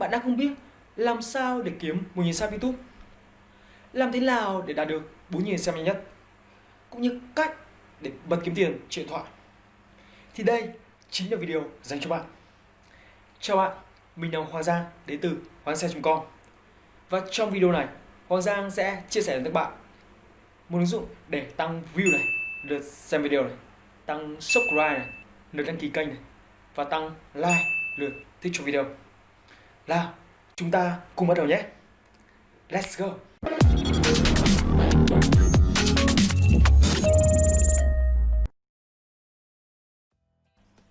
bạn đang không biết làm sao để kiếm 1.000 sao YouTube? Làm thế nào để đạt được 4.000 xem nhanh nhất? Cũng như cách để bật kiếm tiền trên điện thoại. Thì đây chính là video dành cho bạn. Chào bạn, mình là Hoàng Giang đến từ hoàng xe.com Và trong video này, Hoàng Giang sẽ chia sẻ với các bạn một ứng dụng để tăng view này, lượt xem video này, tăng subscribe này, lượt đăng ký kênh này và tăng like, lượt thích cho video. Nào, chúng ta cùng bắt đầu nhé. Let's go.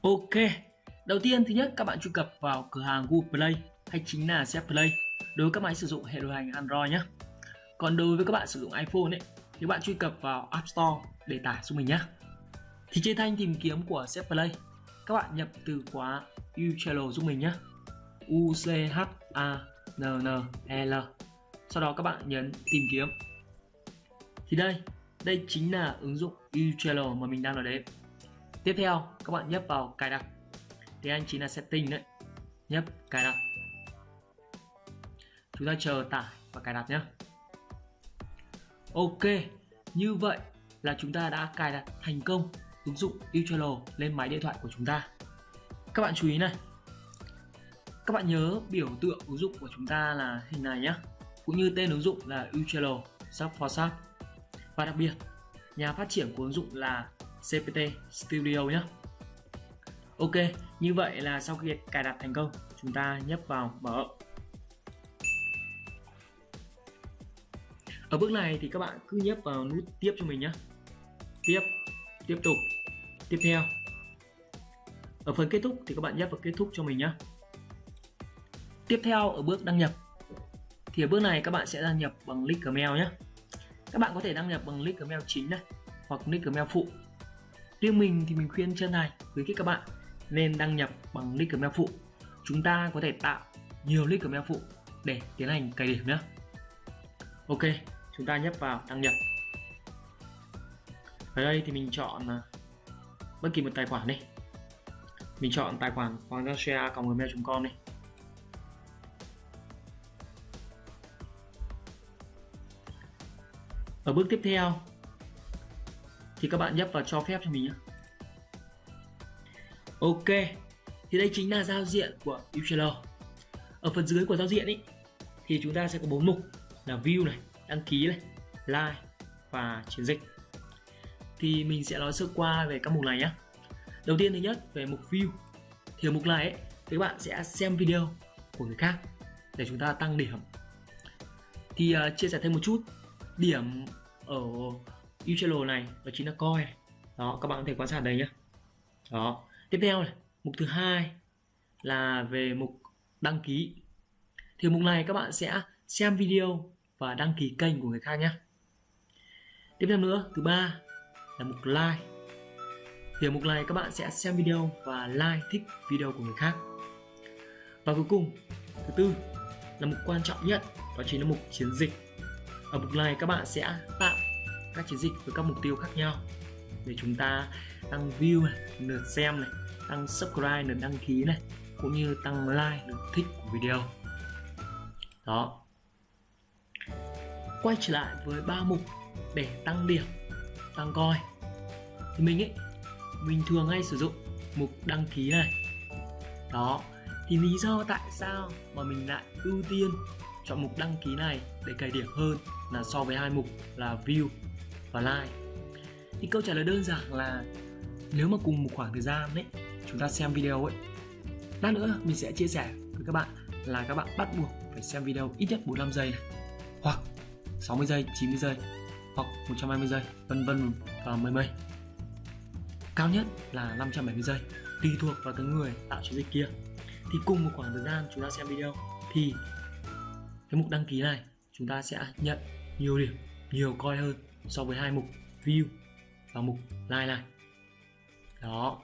Ok, đầu tiên thứ nhất các bạn truy cập vào cửa hàng Google Play hay chính là Z Play đối với các máy sử dụng hệ điều hành Android nhé. Còn đối với các bạn sử dụng iPhone ấy thì bạn truy cập vào App Store để tải xuống mình nhé. Thì trên thanh tìm kiếm của Z Play các bạn nhập từ khóa Uchannel giúp mình nhé. U C H A N N E L. Sau đó các bạn nhấn tìm kiếm. Thì đây, đây chính là ứng dụng Uchannel mà mình đang nói đến. Tiếp theo, các bạn nhấp vào cài đặt. Thì anh chính là setting đấy. Nhấp cài đặt. Chúng ta chờ tải và cài đặt nhé. Ok, như vậy là chúng ta đã cài đặt thành công ứng dụng Uchannel lên máy điện thoại của chúng ta. Các bạn chú ý này. Các bạn nhớ biểu tượng ứng dụng của chúng ta là hình này nhé. Cũng như tên ứng dụng là Uchello Shop for Shop. Và đặc biệt, nhà phát triển của ứng dụng là CPT Studio nhé. Ok, như vậy là sau khi cài đặt thành công, chúng ta nhấp vào mở. Ở bước này thì các bạn cứ nhấp vào nút tiếp cho mình nhé. Tiếp, tiếp tục, tiếp theo. Ở phần kết thúc thì các bạn nhấp vào kết thúc cho mình nhé. Tiếp theo ở bước đăng nhập thì ở bước này các bạn sẽ đăng nhập bằng link Gmail nhé. Các bạn có thể đăng nhập bằng link Gmail chính này hoặc link Gmail phụ Riêng mình thì mình khuyên chân này khuyến khích các bạn nên đăng nhập bằng link gmail phụ. Chúng ta có thể tạo nhiều link gmail phụ để tiến hành cài điểm nhé. Ok, chúng ta nhấp vào đăng nhập. Ở đây thì mình chọn à, bất kỳ một tài khoản đi. Mình chọn tài khoản hoàng share gmail.com đi. Ở bước tiếp theo thì các bạn nhấp vào cho phép cho mình nhé. Ok thì đây chính là giao diện của Uchelo ở phần dưới của giao diện ý, thì chúng ta sẽ có bốn mục là view này đăng ký này like và chiến dịch. Thì mình sẽ nói sơ qua về các mục này nhé. Đầu tiên thứ nhất về mục view. Thì ở mục này ấy, thì các bạn sẽ xem video của người khác để chúng ta tăng điểm. Thì uh, chia sẻ thêm một chút điểm ở Uchelo này, đó chính là coi đó, các bạn có thể quan sát đây nhé. Đó, tiếp theo này, mục thứ hai là về mục đăng ký. Thì mục này các bạn sẽ xem video và đăng ký kênh của người khác nhé. Tiếp theo nữa, thứ ba là mục like. Thì ở mục này các bạn sẽ xem video và like thích video của người khác. Và cuối cùng, thứ tư là mục quan trọng nhất, đó chính là mục chiến dịch ở mục này các bạn sẽ tạo các chiến dịch với các mục tiêu khác nhau để chúng ta tăng view này, lượt xem này, tăng subscribe, lượt đăng ký này, cũng như tăng like, lượt thích của video. Đó. Quay trở lại với ba mục để tăng điểm, tăng coi. Thì mình ấy, mình thường hay sử dụng mục đăng ký này. Đó. Thì lý do tại sao mà mình lại ưu tiên chọn mục đăng ký này để cày điểm hơn là so với hai mục là view và like. Thì câu trả lời đơn giản là nếu mà cùng một khoảng thời gian ấy, chúng ta xem video ấy, lát nữa mình sẽ chia sẻ với các bạn là các bạn bắt buộc phải xem video ít nhất 45 giây này, hoặc 60 giây 90 giây, hoặc 120 giây, vân vân và mây mây cao nhất là 570 giây, tùy thuộc vào cái người tạo chiến dịch kia. Thì cùng một khoảng thời gian chúng ta xem video thì cái mục đăng ký này chúng ta sẽ nhận nhiều điểm, nhiều coi hơn so với hai mục view và mục like này đó.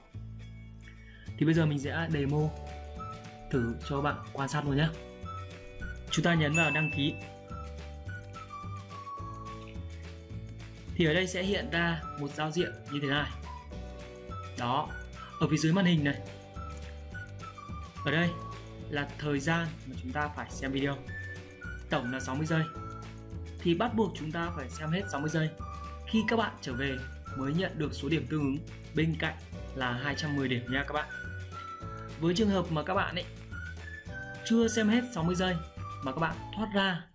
Thì bây giờ mình sẽ demo thử cho các bạn quan sát luôn nhé chúng ta nhấn vào đăng ký. Thì ở đây sẽ hiện ra một giao diện như thế này. Đó. Ở phía dưới màn hình này. Ở đây là thời gian mà chúng ta phải xem video. Tổng là 60 giây thì bắt buộc chúng ta phải xem hết 60 giây. Khi các bạn trở về mới nhận được số điểm tương ứng, bên cạnh là 210 điểm nha các bạn. Với trường hợp mà các bạn ấy chưa xem hết 60 giây mà các bạn thoát ra,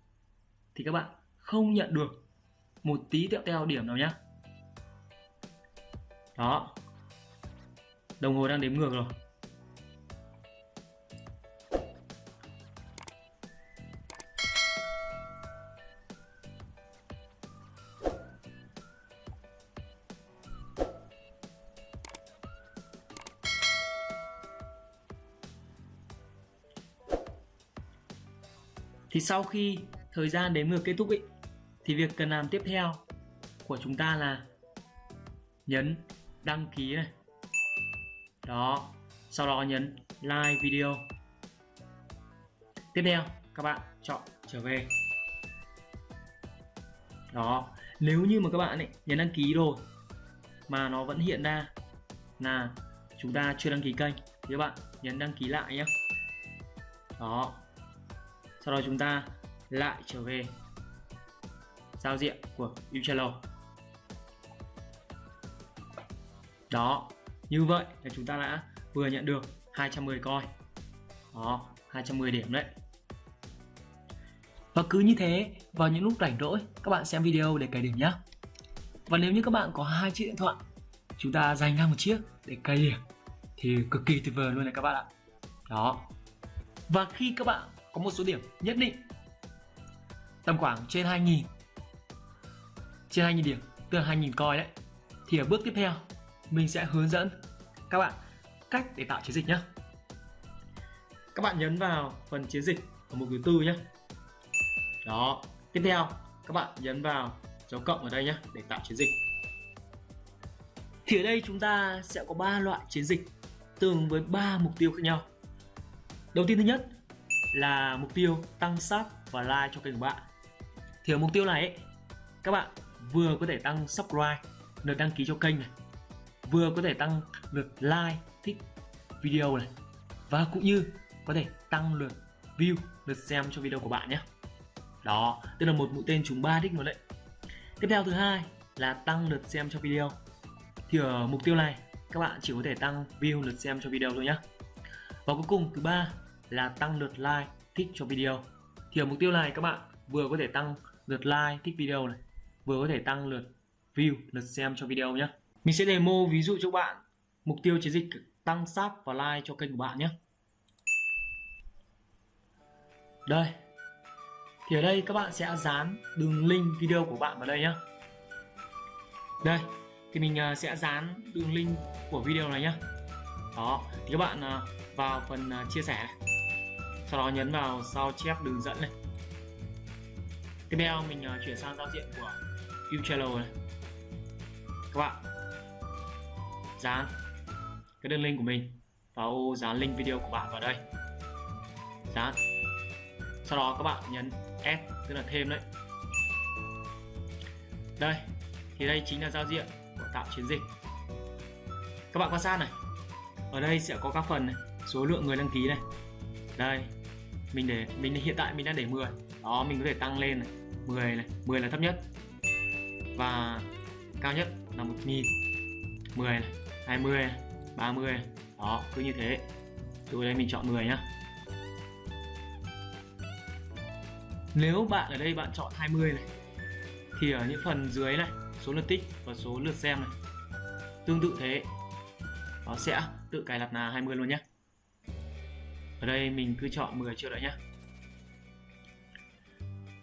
thì các bạn không nhận được một tí tẹo teo điểm nào nhé đó. Đồng hồ đang đếm ngược rồi. Thì sau khi thời gian đếm ngược kết thúc ý, thì việc cần làm tiếp theo của chúng ta là nhấn đăng ký này. Đó sau đó nhấn like video. Tiếp theo các bạn chọn trở về. Đó nếu như mà các bạn ấy nhấn đăng ký rồi mà nó vẫn hiện ra là chúng ta chưa đăng ký kênh thì các bạn nhấn đăng ký lại nhé đó sau đó chúng ta lại trở về giao diện của Uchello. đó, như vậy là chúng ta đã vừa nhận được 210 coin. Đó 210 điểm đấy. Và cứ như thế, vào những lúc rảnh rỗi, các bạn xem video để cày điểm nhé và nếu như các bạn có hai chiếc điện thoại, chúng ta dành ra một chiếc để cày điểm, thì cực kỳ tuyệt vời luôn này các bạn ạ. Đó. Và khi các bạn có một số điểm nhất định. Tầm khoảng trên 2.000 trên 2.000 điểm, tức là 2.000 coin đấy. Thì ở bước tiếp theo, mình sẽ hướng dẫn các bạn cách để tạo chiến dịch nhé các bạn nhấn vào phần chiến dịch ở mục thứ tư nhé đó, tiếp theo, các bạn nhấn vào dấu cộng ở đây nhé để tạo chiến dịch. Thì ở đây chúng ta sẽ có 3 loại chiến dịch tương với 3 mục tiêu khác nhau. Đầu tiên thứ nhất là mục tiêu tăng sub và like cho kênh của bạn. Thì ở mục tiêu này ấy, các bạn vừa có thể tăng subscribe lượt đăng ký cho kênh này vừa có thể tăng lượt like thích video này và cũng như có thể tăng lượt view lượt xem cho video của bạn nhé. Đó tức là một mũi tên trúng 3 đích luôn đấy. Tiếp theo thứ hai là tăng lượt xem cho video. Thì ở mục tiêu này các bạn chỉ có thể tăng view lượt xem cho video thôi nhé và cuối cùng thứ ba là tăng lượt like, thích cho video. Thì ở mục tiêu này các bạn vừa có thể tăng lượt like, thích video này, vừa có thể tăng lượt view, lượt xem cho video nhé mình sẽ demo ví dụ cho bạn mục tiêu chiến dịch tăng sub và like cho kênh của bạn nhé đây. Thì ở đây các bạn sẽ dán đường link video của bạn vào đây nhé đây. Thì mình à, sẽ dán đường link của video này nhé đó. Thì các bạn à, vào phần à, chia sẻ. này sau đó nhấn vào sao chép đường dẫn này. Tiếp theo mình uh, chuyển sang giao diện của Utrello này. Các bạn dán cái đường link của mình vào ô dán link video của bạn vào đây. Dán. Sau đó các bạn nhấn add tức là thêm đấy. Đây thì đây chính là giao diện của tạo chiến dịch. Các bạn quan sát này. Ở đây sẽ có các phần này số lượng người đăng ký này. Đây mình để mình hiện tại mình đang để 10 đó, mình có thể tăng lên này. 10 này 10 là thấp nhất. Và cao nhất là 1000 10 này 20 này 30 này. đó, cứ như thế. Từ đây mình chọn 10 nhá. Nếu bạn ở đây bạn chọn 20 này, thì ở những phần dưới này, số lượt tích và số lượt xem này, tương tự thế. Nó sẽ tự cài đặt là 20 luôn nhé ở đây mình cứ chọn 10 triệu đã nhé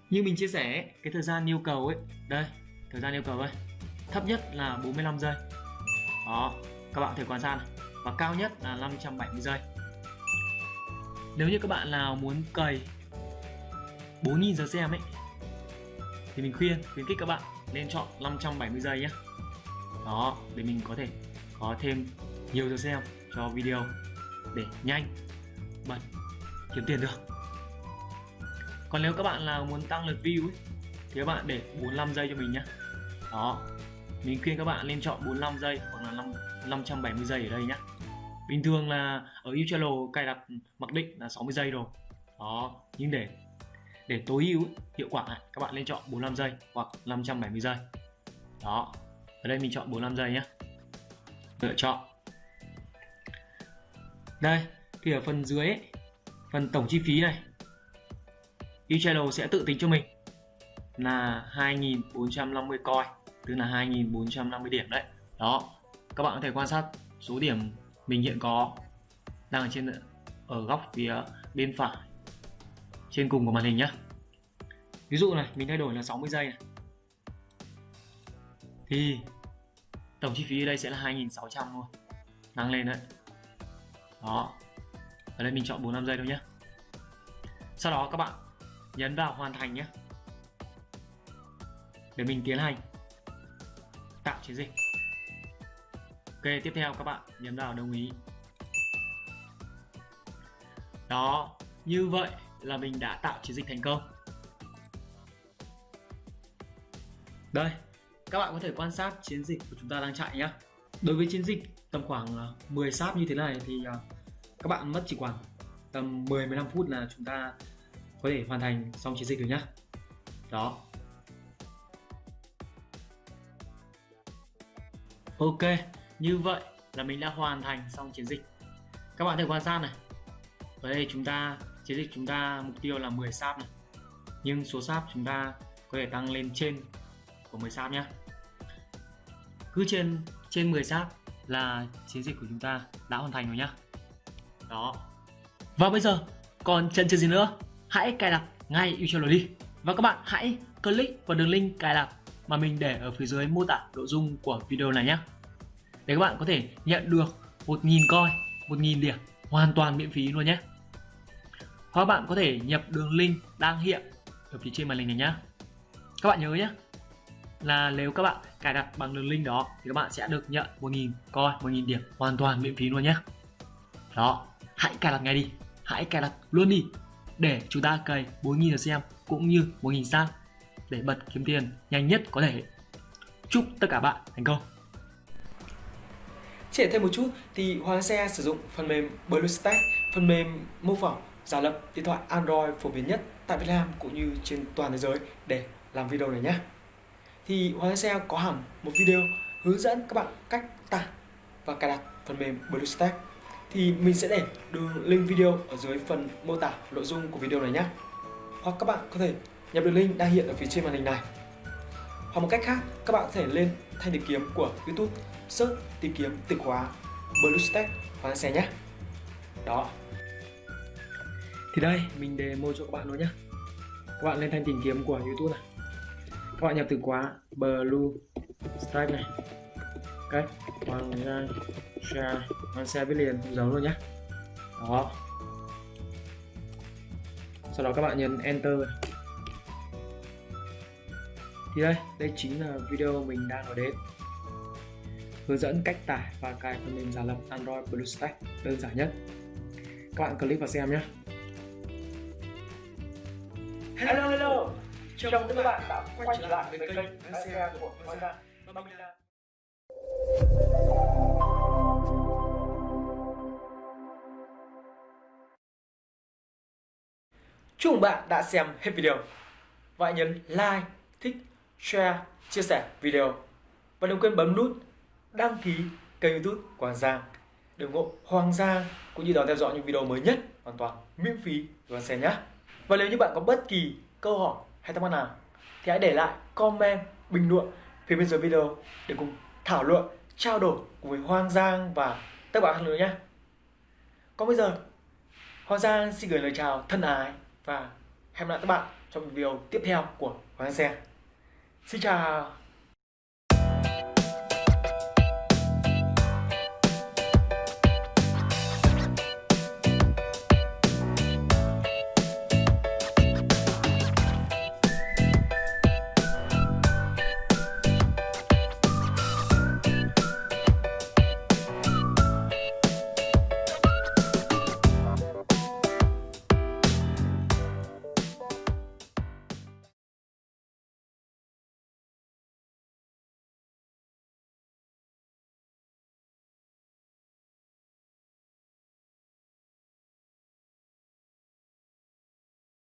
như mình chia sẻ cái thời gian yêu cầu ấy, đây, thời gian yêu cầu đây, thấp nhất là 45 giây. Đó, các bạn có thể quan sát này. và cao nhất là 570 giây. Nếu như các bạn nào muốn cày 4.000 giờ xem ấy, thì mình khuyên, khuyến khích các bạn nên chọn 570 giây nhé đó, để mình có thể có thêm nhiều giờ xem cho video để nhanh bật kiếm tiền được. Còn nếu các bạn là muốn tăng lượt view ấy, thì các bạn để 45 giây cho mình nhé đó mình khuyên các bạn nên chọn 45 giây hoặc là 5, 570 giây ở đây nhé bình thường là ở Utrello cài đặt mặc định là 60 giây rồi. Đó nhưng để để tối ưu hiệu quả các bạn nên chọn 45 giây hoặc 570 giây. Đó ở đây mình chọn 45 giây nhé lựa chọn. Đây thì ở phần dưới ấy, phần tổng chi phí này. eChannel sẽ tự tính cho mình là 2450 coin tức là 2450 điểm đấy. Đó các bạn có thể quan sát số điểm mình hiện có đang ở trên ở góc phía bên phải trên cùng của màn hình nhé ví dụ này mình thay đổi là 60 giây này. Thì tổng chi phí ở đây sẽ là 2600 luôn tăng lên đấy. Đó ở đây mình chọn 45 giây thôi nhé sau đó các bạn nhấn vào hoàn thành nhé để mình tiến hành. Tạo chiến dịch. Ok, tiếp theo các bạn nhấn vào đồng ý. Đó, như vậy là mình đã tạo chiến dịch thành công. Đây, các bạn có thể quan sát chiến dịch của chúng ta đang chạy nhé đối với chiến dịch tầm khoảng à, 10 sáp như thế này thì à, các bạn mất chỉ khoảng tầm 10-15 phút là chúng ta có thể hoàn thành xong chiến dịch rồi nhá. Đó. Ok, như vậy là mình đã hoàn thành xong chiến dịch. Các bạn thể quan sát này. Ở đây chúng ta, chiến dịch chúng ta mục tiêu là 10 sáp này. Nhưng số sáp chúng ta có thể tăng lên trên của 10 sáp nhé cứ trên trên 10 sáp là chiến dịch của chúng ta đã hoàn thành rồi nhá đó. Và bây giờ, còn chân chờ gì nữa? Hãy cài đặt ngay Utrelo đi. Và các bạn hãy click vào đường link cài đặt mà mình để ở phía dưới mô tả nội dung của video này nhé. Để các bạn có thể nhận được 1.000 coi 1.000 điểm hoàn toàn miễn phí luôn nhé. Hoặc bạn có thể nhập đường link đang hiện ở phía trên màn hình này nhé. Các bạn nhớ nhé, là nếu các bạn cài đặt bằng đường link đó thì các bạn sẽ được nhận 1.000 coi 1.000 điểm hoàn toàn miễn phí luôn nhé. Đó hãy cài đặt ngay đi. Hãy cài đặt luôn đi để chúng ta cày 4.000 xem cũng như 1.000 sao để bật kiếm tiền nhanh nhất có thể. Chúc tất cả bạn thành công. Chỉ thêm một chút thì Hoàng Xe sử dụng phần mềm BlueStack, phần mềm mô phỏng giả lập điện thoại Android phổ biến nhất tại Việt Nam cũng như trên toàn thế giới để làm video này nhé. Thì Hoàng Xe có hẳn một video hướng dẫn các bạn cách tải và cài đặt phần mềm BlueStack thì mình sẽ để đường link video ở dưới phần mô tả nội dung của video này nhé hoặc các bạn có thể nhập đường link đang hiện ở phía trên màn hình này. Hoặc một cách khác, các bạn có thể lên thanh tìm kiếm của YouTube, search tìm kiếm từ khóa BlueStack Hoàng Xe nhé đó. Thì đây, mình demo cho các bạn luôn nhé các bạn lên thanh tìm kiếm của YouTube này. Các bạn nhập từ khóa bluestack này. Cách Vâng, con uh, share uh, con xe với liền giấu luôn nhé đó. Sau đó các bạn nhấn enter. Thì đây đây chính là video mình đang nói đến. Hướng dẫn cách tải và cài phần mềm giả lập Android BlueStack đơn giản nhất. Các bạn click vào xem nhé Hello hello. Chào mừng các bạn đã quay trở lại với kênh xe của Honda Chúc mừng bạn đã xem hết video. Và hãy nhấn like, thích, share, chia sẻ video. Và đừng quên bấm nút đăng ký kênh youtube của Hoàng Giang. Để ủng hộ Hoàng Giang cũng như đón theo dõi những video mới nhất hoàn toàn miễn phí của Hoàng nhé. Và nếu như bạn có bất kỳ câu hỏi hay thắc mắc nào thì hãy để lại comment bình luận phía bên dưới video để cùng thảo luận trao đổi cùng với Hoàng Giang và các bạn nữa nhé còn bây giờ Hoàng Giang xin gửi lời chào thân ái và hẹn gặp lại các bạn trong video tiếp theo của Hoàng Giang. Xin chào.